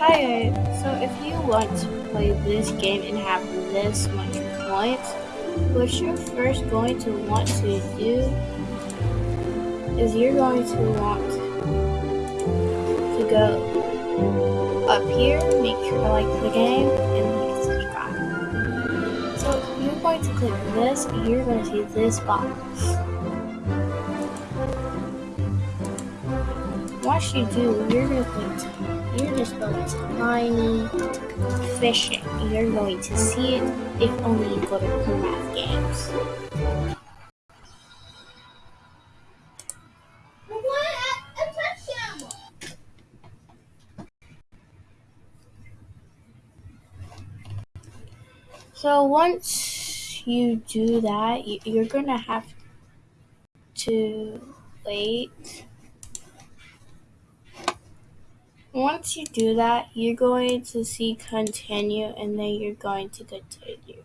Hi, so if you want to play this game and have this much points, what you're first going to want to do is you're going to want to go up here, make sure to like the game, and hit subscribe. So you're going to click this, and you're going to see this box. Once you do, you're going to click you're just going tiny fishing. You're going to see it if only you go to Math Games. So once you do that, you're gonna have to wait once you do that, you're going to see continue and then you're going to continue.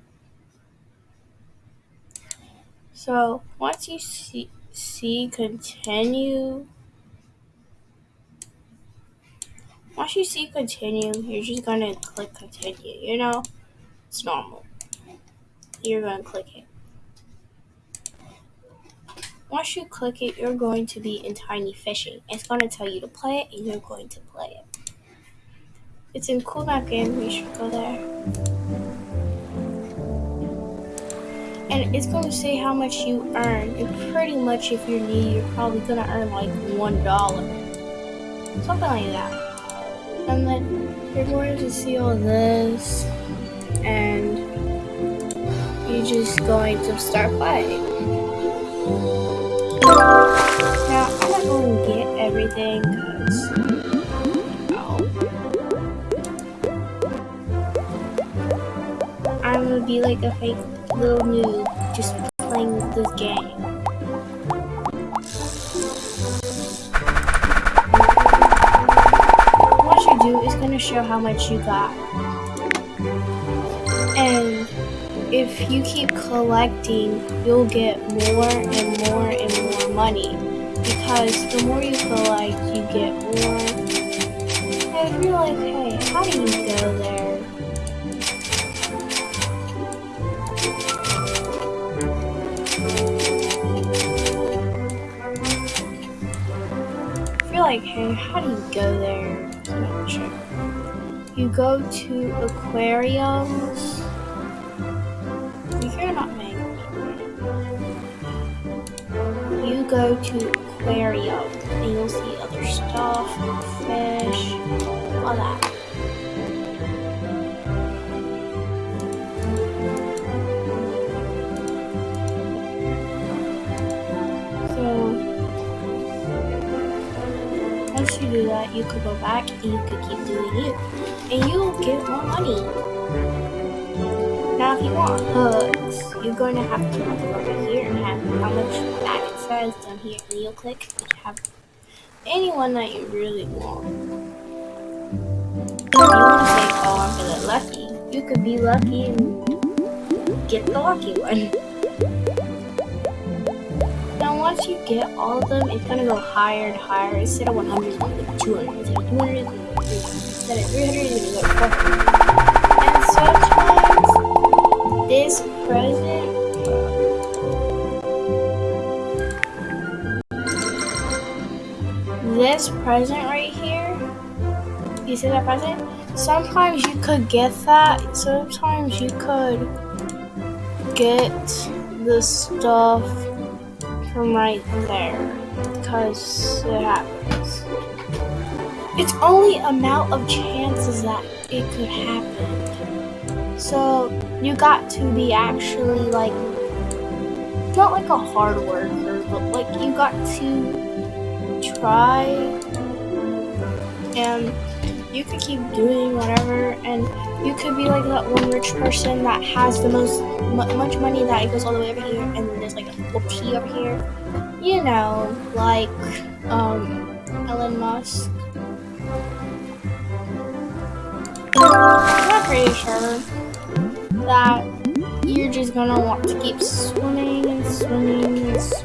So once you see, see continue, once you see continue, you're just going to click continue. You know, it's normal. You're going to click it. Once you click it, you're going to be in Tiny Fishing. It's going to tell you to play it, and you're going to play it. It's in Cool Math Game. We should go there. And it's going to say how much you earn. And pretty much, if you're new, you're probably going to earn like one dollar, something like that. And then you're going to see all this, and you're just going to start playing. Now, I'm not going to get everything because, I'm going to be like a fake little noob just playing this game. What you do is going to show how much you got. And if you keep collecting, you'll get more and more and more money. Because the more you collect, you get more. And you're like, hey, how do you go there? Like, hey, how do you go there? You go to aquariums go to aquarium and you'll see other stuff, fish, all that. So once you do that, you could go back and you could keep doing it and you'll get more money. Now, if you want hooks, you're going to have to look over here and have how much that down here, and you'll click and have anyone that you really want. If you want to say, oh, I'm feeling lucky, you could be lucky and get the lucky one. Now, once you get all of them, it's gonna go higher and higher. Instead of 100, it's gonna go 200. Instead of 200, instead of 300, it's gonna go this present right here, you see that present? Sometimes you could get that. Sometimes you could get the stuff from right there because it happens. It's only amount of chances that it could happen. So you got to be actually like not like a hard worker, but like you got to try and you could keep doing whatever and you could be like that one rich person that has the most much money that it goes all the way over here and there's like a P over here. You know like um Elon Musk. I'm not pretty sure that you're just gonna want to keep swimming and swimming and swimming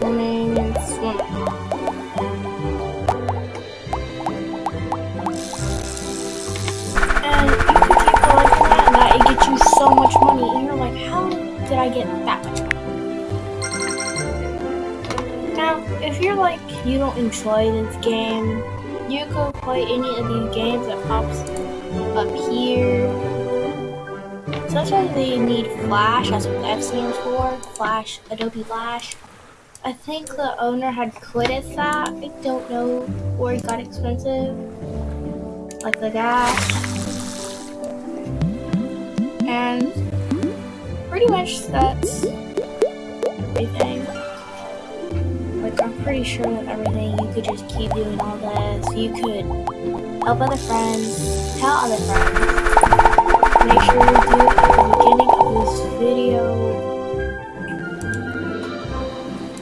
I get that much. Now, if you're like, you don't enjoy this game, you could play any of these games that pops up here. Sometimes they need Flash, what F stands for, Flash, Adobe Flash. I think the owner had quitted that. I don't know where it got expensive. Like the gas. And pretty much that's everything. Like I'm pretty sure that everything you could just keep doing all this. You could help other friends, tell other friends. Make sure you do it at the beginning of this video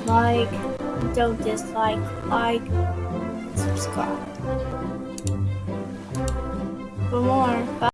like, don't dislike, like, subscribe. For more, bye.